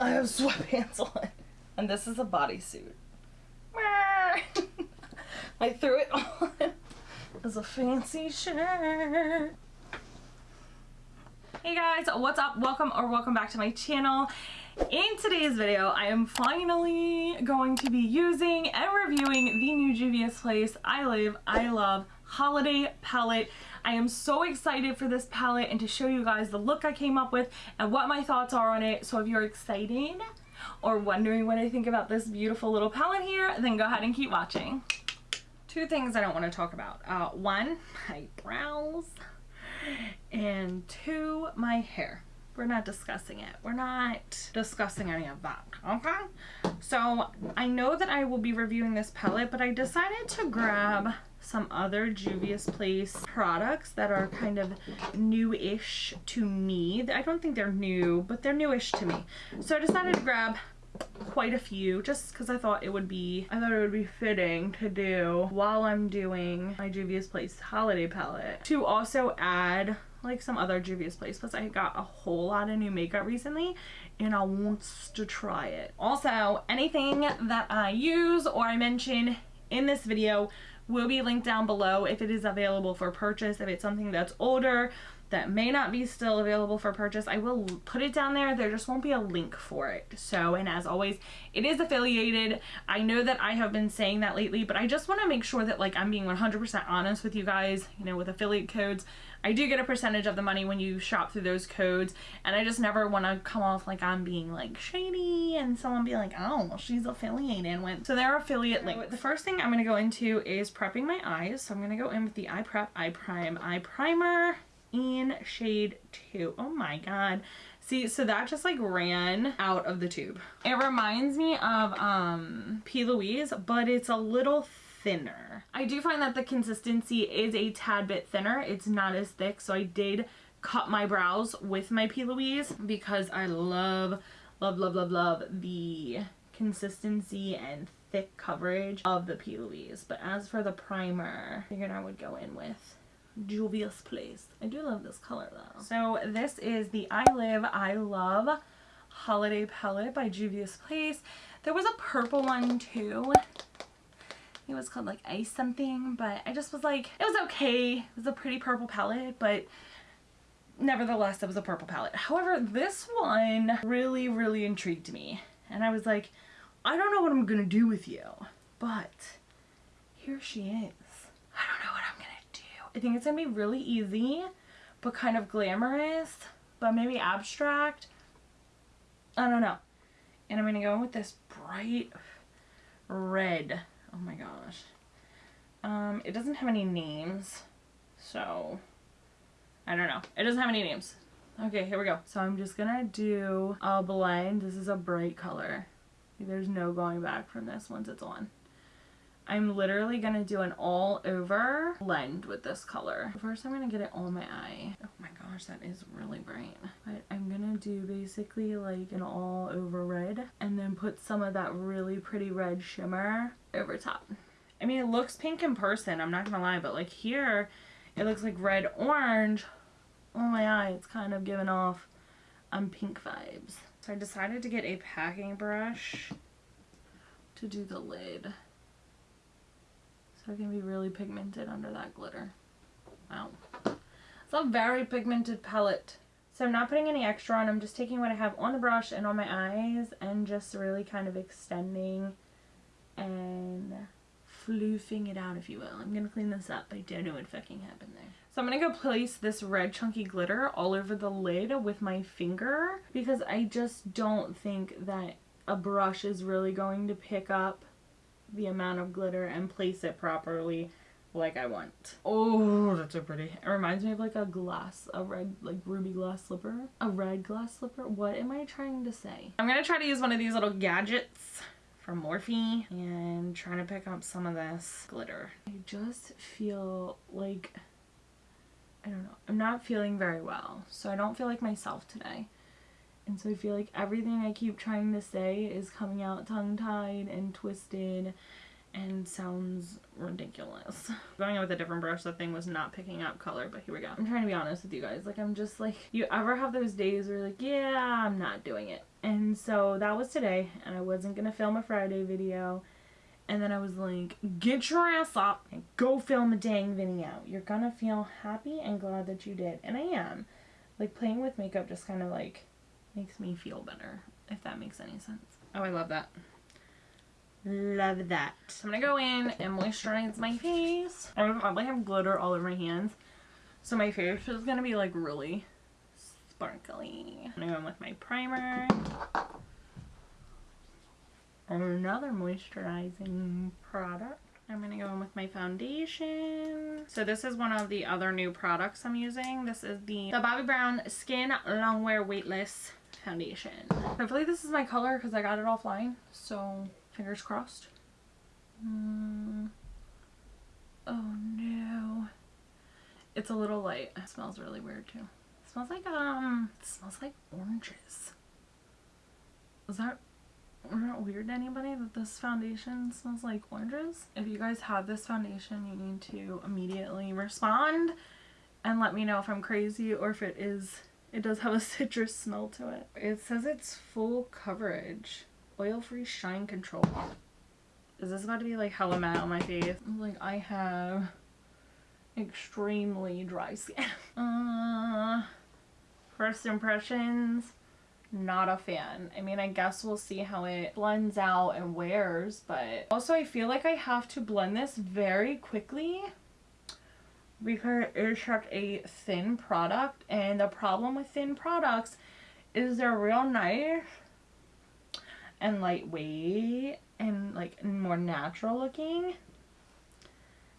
I have sweatpants on. And this is a bodysuit. I threw it on as a fancy shirt. Hey guys, what's up? Welcome or welcome back to my channel. In today's video, I am finally going to be using and reviewing the new Juvia's Place I Live, I Love Holiday Palette. I am so excited for this palette and to show you guys the look I came up with and what my thoughts are on it. So if you're excited or wondering what I think about this beautiful little palette here, then go ahead and keep watching. Two things I don't want to talk about. Uh, one, my brows and two, my hair. We're not discussing it. We're not discussing any of that, okay? So I know that I will be reviewing this palette, but I decided to grab some other Juvia's Place products that are kind of new-ish to me. I don't think they're new, but they're newish to me. So I decided to grab quite a few just because I thought it would be I thought it would be fitting to do while I'm doing my Juvia's Place holiday palette to also add like some other Juvia's Place plus I got a whole lot of new makeup recently and I want to try it. Also anything that I use or I mention in this video will be linked down below if it is available for purchase if it's something that's older that may not be still available for purchase. I will put it down there. There just won't be a link for it. So, and as always, it is affiliated. I know that I have been saying that lately, but I just want to make sure that like I'm being 100% honest with you guys, you know, with affiliate codes. I do get a percentage of the money when you shop through those codes, and I just never want to come off like I'm being like shady and someone be like, oh, well, she's affiliated with. So there are affiliate links. The first thing I'm going to go into is prepping my eyes. So I'm going to go in with the Eye Prep Eye Prime Eye Primer in shade 2. Oh my god. See, so that just like ran out of the tube. It reminds me of um, P. Louise, but it's a little thinner. I do find that the consistency is a tad bit thinner. It's not as thick, so I did cut my brows with my P. Louise because I love, love, love, love, love the consistency and thick coverage of the P. Louise. But as for the primer, I figured I would go in with Juvia's Place. I do love this color though. So this is the I Live, I Love Holiday Palette by Juvia's Place. There was a purple one too. It was called like Ice something, but I just was like, it was okay. It was a pretty purple palette, but nevertheless, it was a purple palette. However, this one really, really intrigued me. And I was like, I don't know what I'm to do with you, but here she is. I don't know what I'm going to I think it's going to be really easy, but kind of glamorous, but maybe abstract. I don't know. And I'm going to go with this bright red. Oh my gosh. Um, it doesn't have any names, so I don't know. It doesn't have any names. Okay, here we go. So I'm just gonna do a blend. This is a bright color. There's no going back from this once it's on. I'm literally going to do an all over blend with this color. First I'm going to get it on my eye. Oh my gosh, that is really bright. But I'm going to do basically like an all over red and then put some of that really pretty red shimmer over top. I mean, it looks pink in person, I'm not going to lie, but like here, it looks like red orange. On my eye, it's kind of giving off um, pink vibes. So I decided to get a packing brush to do the lid. So it can be really pigmented under that glitter. Wow. It's a very pigmented palette. So I'm not putting any extra on. I'm just taking what I have on the brush and on my eyes and just really kind of extending and floofing it out, if you will. I'm going to clean this up. I don't know what fucking happened there. So I'm going to go place this red chunky glitter all over the lid with my finger because I just don't think that a brush is really going to pick up the amount of glitter and place it properly like I want. Oh, that's so pretty. It reminds me of like a glass, a red, like ruby glass slipper. A red glass slipper? What am I trying to say? I'm gonna try to use one of these little gadgets from Morphe and trying to pick up some of this glitter. I just feel like, I don't know, I'm not feeling very well. So I don't feel like myself today. And so I feel like everything I keep trying to say is coming out tongue-tied and twisted and sounds ridiculous. Going in with a different brush, the thing was not picking up color, but here we go. I'm trying to be honest with you guys. Like, I'm just like, you ever have those days where you're like, yeah, I'm not doing it. And so that was today, and I wasn't gonna film a Friday video. And then I was like, get your ass up and go film a dang video. You're gonna feel happy and glad that you did. And I am. Like, playing with makeup just kind of like makes me feel better, if that makes any sense. Oh, I love that. Love that. So I'm gonna go in and moisturize my face. I probably have glitter all over my hands. So my face is gonna be like really sparkly. I'm gonna go in with my primer. And another moisturizing product. I'm going to go in with my foundation. So this is one of the other new products I'm using. This is the, the Bobbi Brown Skin Longwear Weightless Foundation. Hopefully this is my color because I got it offline. So fingers crossed. Mm. Oh no. It's a little light. It smells really weird too. It smells like, um, smells like oranges. Is that not weird to anybody that this foundation smells like oranges. If you guys have this foundation, you need to immediately respond and let me know if I'm crazy or if it is, it does have a citrus smell to it. It says it's full coverage, oil-free shine control. Is this about to be like hella matte on my face? Like I have extremely dry skin. Uh, first impressions not a fan. I mean, I guess we'll see how it blends out and wears, but also I feel like I have to blend this very quickly because it's such a thin product and the problem with thin products is they're real nice and lightweight and like more natural looking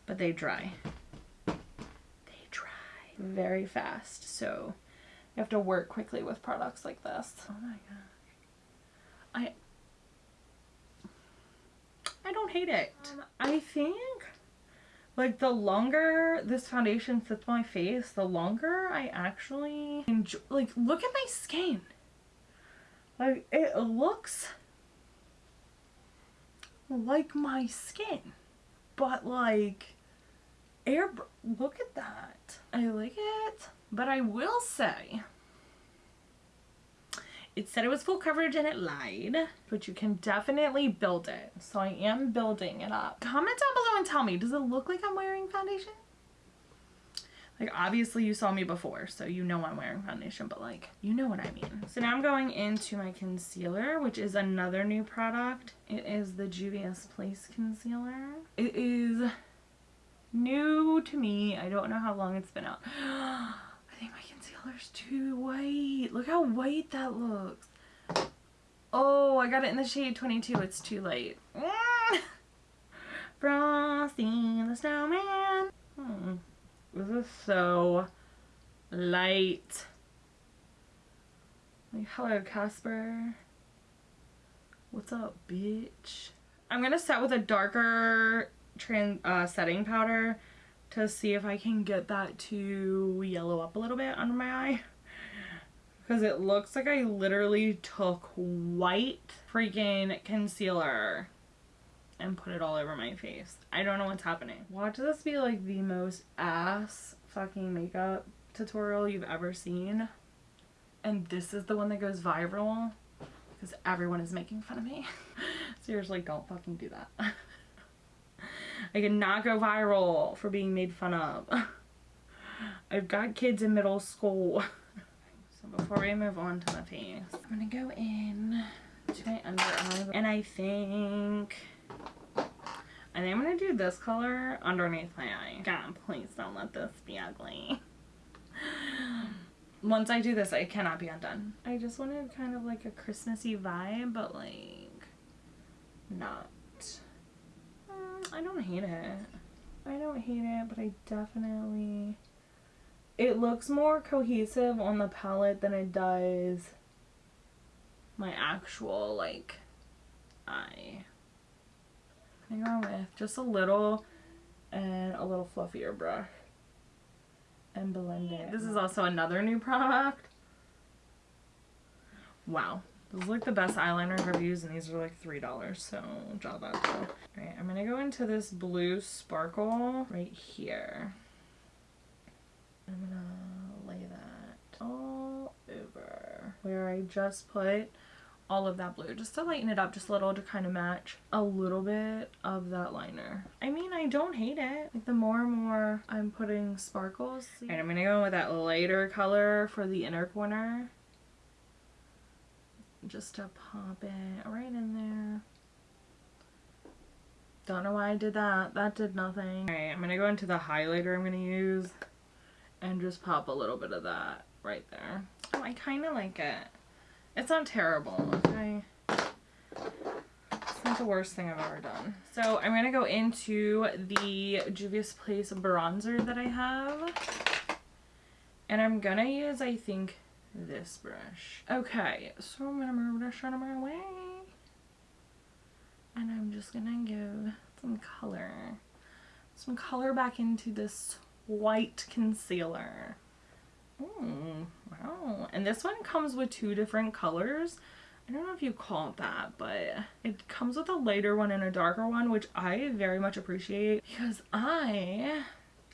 but they dry they dry very fast so you have to work quickly with products like this. Oh my gosh. I I don't hate it. Um, I think like the longer this foundation sits on my face, the longer I actually enjoy like look at my skin. Like it looks like my skin. But like air look at that. I like it. But I will say, it said it was full coverage and it lied, but you can definitely build it. So I am building it up. Comment down below and tell me, does it look like I'm wearing foundation? Like obviously you saw me before, so you know I'm wearing foundation, but like, you know what I mean. So now I'm going into my concealer, which is another new product. It is the Juvia's Place Concealer. It is new to me. I don't know how long it's been out. I think my concealer's too white. Look how white that looks. Oh, I got it in the shade 22. It's too late. Frosty the Snowman. Hmm. This is so light. Like, hello, Casper. What's up, bitch? I'm gonna set with a darker trans uh, setting powder to see if I can get that to yellow up a little bit under my eye. Because it looks like I literally took white freaking concealer and put it all over my face. I don't know what's happening. Watch this be like the most ass fucking makeup tutorial you've ever seen. And this is the one that goes viral because everyone is making fun of me. Seriously, don't fucking do that. I cannot go viral for being made fun of. I've got kids in middle school. So before we move on to my face, I'm gonna go in to my under eye and I think I think I'm gonna do this color underneath my eye. God, please don't let this be ugly. Once I do this, I cannot be undone. I just wanted kind of like a Christmassy vibe, but like not mm, I don't hate it. I don't hate it, but I definitely... It looks more cohesive on the palette than it does my actual, like, eye. I go with just a little and a little fluffier brush and blend it. This is also another new product. Wow. This is like the best eyeliner used and these are like $3, so jot that. Alright, I'm gonna go into this blue sparkle right here. I'm gonna lay that all over where I just put all of that blue just to lighten it up just a little to kind of match a little bit of that liner. I mean, I don't hate it. Like the more and more I'm putting sparkles. And I'm gonna go in with that lighter color for the inner corner. Just to pop it right in there. Don't know why I did that. That did nothing. Alright, I'm gonna go into the highlighter I'm gonna use and just pop a little bit of that right there. Oh, I kind of like it. It's not terrible, okay? It's not the worst thing I've ever done. So I'm going to go into the Juvia's Place bronzer that I have. And I'm going to use, I think, this brush. Okay, so I'm going to move this out of my way. And I'm just going to give some color. Some color back into this white concealer. Ooh, wow. And this one comes with two different colors. I don't know if you call it that, but it comes with a lighter one and a darker one, which I very much appreciate because I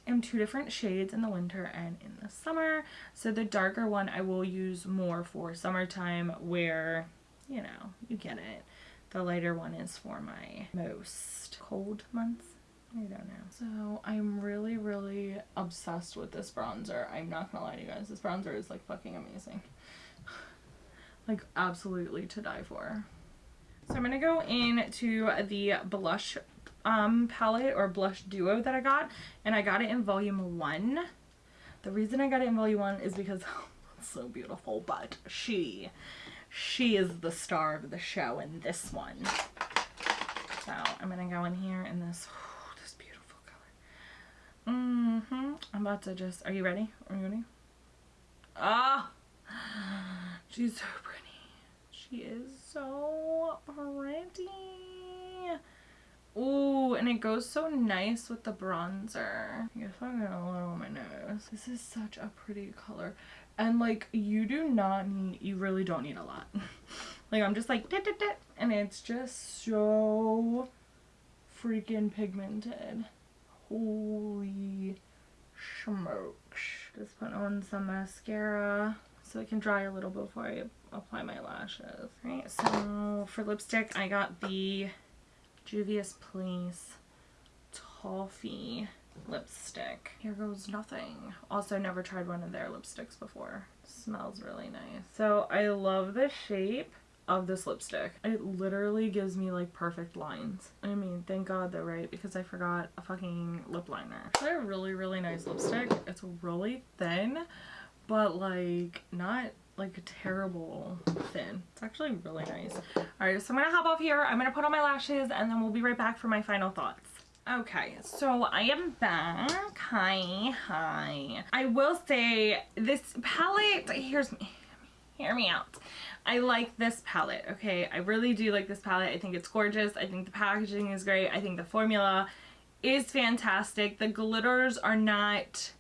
am two different shades in the winter and in the summer. So the darker one I will use more for summertime where, you know, you get it. The lighter one is for my most cold months. I don't know. So I'm really, really obsessed with this bronzer. I'm not gonna lie to you guys. This bronzer is like fucking amazing. like absolutely to die for. So I'm gonna go into the blush um, palette or blush duo that I got. And I got it in volume one. The reason I got it in volume one is because oh, it's so beautiful. But she, she is the star of the show in this one. So I'm gonna go in here in this Mm-hmm. I'm about to just, are you ready? Are you ready? Ah! She's so pretty. She is so pretty. Ooh, and it goes so nice with the bronzer. I guess I'm gonna on my nose. This is such a pretty color. And like, you do not need, you really don't need a lot. like, I'm just like, dit, dit, dit, and it's just so freaking pigmented. Holy smokes. Just put on some mascara so it can dry a little before I apply my lashes. Right, so for lipstick, I got the Juvia's Place Toffee lipstick. Here goes nothing. Also never tried one of their lipsticks before. Smells really nice. So I love the shape of this lipstick. It literally gives me like perfect lines. I mean, thank God though, right? Because I forgot a fucking lip liner. It's a really, really nice lipstick. It's really thin, but like not like terrible thin. It's actually really nice. Alright, so I'm gonna hop off here. I'm gonna put on my lashes and then we'll be right back for my final thoughts. Okay, so I am back. Hi, hi. I will say this palette, here's me, hear me out. I like this palette, okay? I really do like this palette. I think it's gorgeous. I think the packaging is great. I think the formula is fantastic. The glitters are not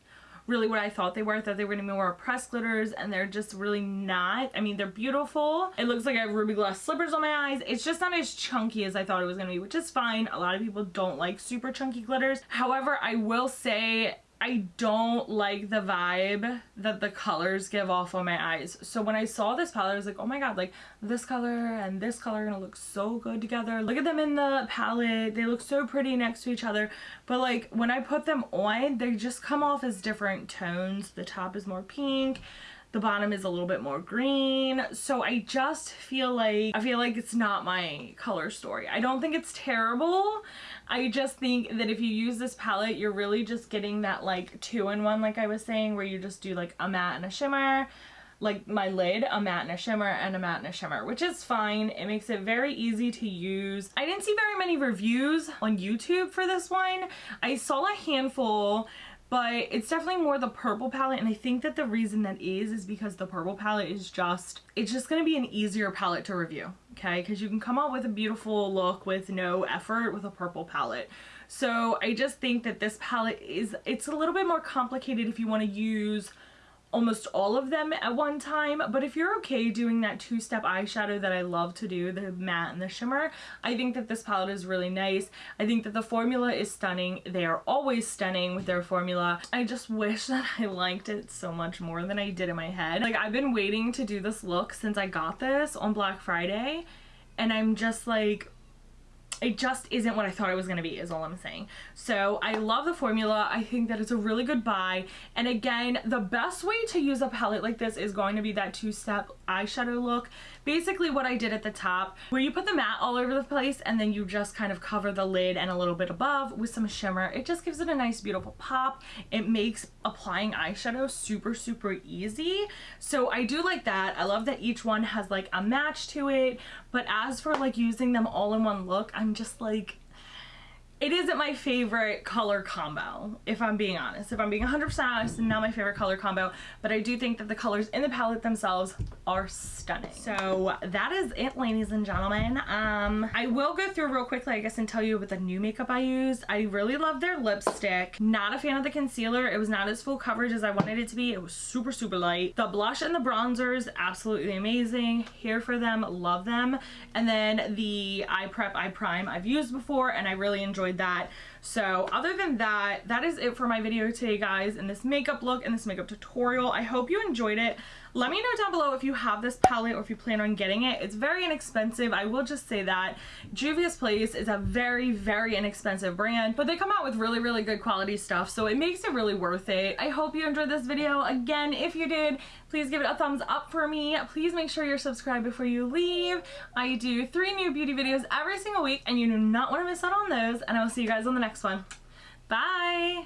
really what I thought they were. I thought they were going to be more pressed glitters and they're just really not. I mean, they're beautiful. It looks like I have ruby glass slippers on my eyes. It's just not as chunky as I thought it was going to be, which is fine. A lot of people don't like super chunky glitters. However, I will say I don't like the vibe that the colors give off on my eyes. So when I saw this palette, I was like, oh my god, like this color and this color are gonna look so good together. Look at them in the palette. They look so pretty next to each other. But like when I put them on, they just come off as different tones. The top is more pink. The bottom is a little bit more green. So I just feel like, I feel like it's not my color story. I don't think it's terrible. I just think that if you use this palette, you're really just getting that like two-in-one, like I was saying, where you just do like a matte and a shimmer, like my lid, a matte and a shimmer, and a matte and a shimmer, which is fine. It makes it very easy to use. I didn't see very many reviews on YouTube for this one. I saw a handful but it's definitely more the purple palette and I think that the reason that is is because the purple palette is just it's just going to be an easier palette to review okay? Because you can come out with a beautiful look with no effort with a purple palette. So I just think that this palette is it's a little bit more complicated if you want to use almost all of them at one time but if you're okay doing that two-step eyeshadow that I love to do the matte and the shimmer I think that this palette is really nice. I think that the formula is stunning. They are always stunning with their formula. I just wish that I liked it so much more than I did in my head. Like I've been waiting to do this look since I got this on Black Friday and I'm just like it just isn't what I thought it was going to be is all I'm saying. So I love the formula. I think that it's a really good buy. And again, the best way to use a palette like this is going to be that two-step eyeshadow look. Basically what I did at the top, where you put the matte all over the place and then you just kind of cover the lid and a little bit above with some shimmer. It just gives it a nice beautiful pop. It makes applying eyeshadow super, super easy. So I do like that. I love that each one has like a match to it. But as for like using them all in one look, I'm just like, it isn't my favorite color combo, if I'm being honest. If I'm being 100% honest, not my favorite color combo, but I do think that the colors in the palette themselves are stunning. So that is it, ladies and gentlemen. Um, I will go through real quickly, I guess, and tell you what the new makeup I used. I really love their lipstick. Not a fan of the concealer. It was not as full coverage as I wanted it to be. It was super, super light. The blush and the bronzers, absolutely amazing. Here for them, love them. And then the eye prep, eye prime I've used before, and I really enjoy enjoyed that. So other than that, that is it for my video today, guys, and this makeup look and this makeup tutorial. I hope you enjoyed it. Let me know down below if you have this palette or if you plan on getting it. It's very inexpensive. I will just say that. Juvia's Place is a very, very inexpensive brand, but they come out with really, really good quality stuff, so it makes it really worth it. I hope you enjoyed this video. Again, if you did, please give it a thumbs up for me. Please make sure you're subscribed before you leave. I do three new beauty videos every single week, and you do not want to miss out on those, and I will see you guys on the next one. Bye!